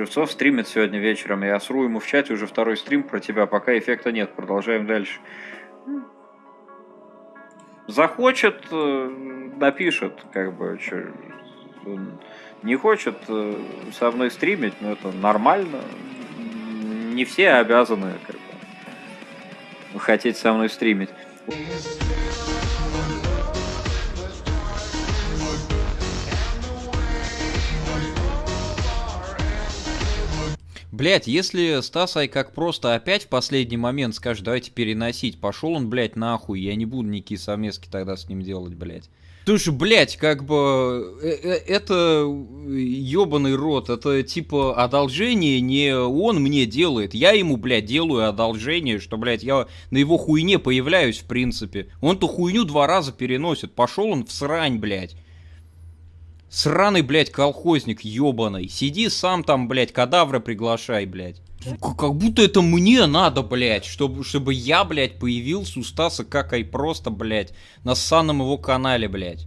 Шевцов стримит сегодня вечером. Я сру ему в чате уже второй стрим про тебя, пока эффекта нет. Продолжаем дальше. Захочет, э, напишет, как бы, чё, не хочет э, со мной стримить, но это нормально. Не все обязаны как бы, хотеть со мной стримить. Блять, если Стасай как просто опять в последний момент скажет, давайте переносить, пошел он, блядь, нахуй, я не буду никакие совместки тогда с ним делать, блядь. Слушай, блядь, как бы э, э, это ебаный рот, это типа одолжение не он мне делает, я ему, блядь, делаю одолжение, что, блядь, я на его хуйне появляюсь, в принципе. Он ту хуйню два раза переносит, пошел он в срань, блядь. Сраный, блядь, колхозник ебаный. Сиди сам там, блядь, кадавра приглашай, блядь. Как будто это мне надо, блядь, чтобы, чтобы я, блядь, появился у Стаса как и просто, блядь, на санном его канале, блядь.